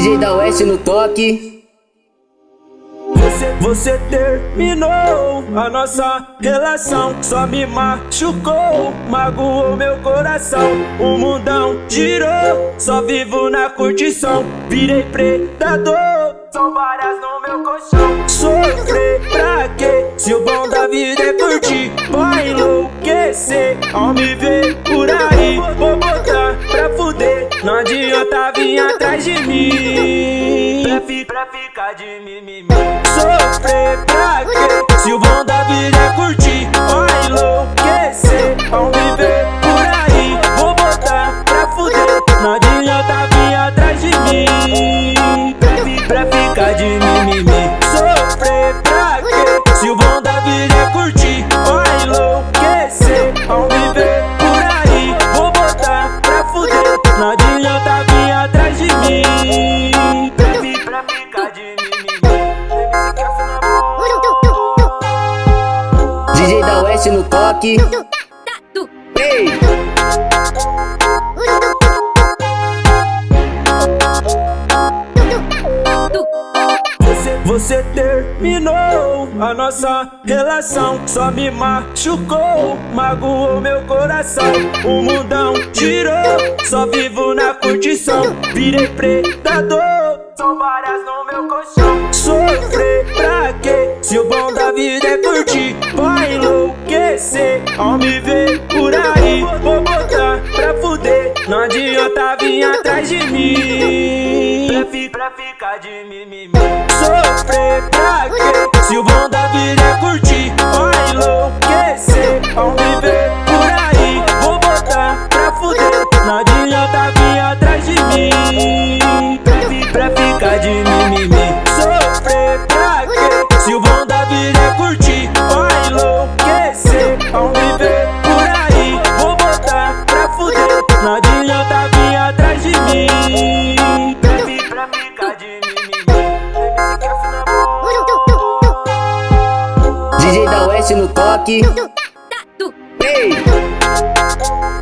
DJ da Oeste no toque. Você, terminou a nossa relação Só me machucou, magoou meu coração O mundão girou, só vivo na curtição Virei predador, são várias no meu colchão Sofrer pra quê? Se o bom da vida é curtir Vai enlouquecer ao me ver por aí não adianta vir atrás de mim Pra, fi, pra ficar de mimimi Sofrer pra quê? De. DJ da Oeste no toque. Ei! Você, terminou a nossa relação. Só me machucou, magoou meu coração. O mundão girou, só vivo na curtição. Virei predador, várias no meu colchão. Sofrer pra quê? Se o bom da vida é curtir Vai enlouquecer. Ao me ver por aí Vou botar pra fuder, não adianta vir atrás de mim. Pra, fi, pra ficar de mimimi. Sofrer pra DJ da Oeste no toque. Ei!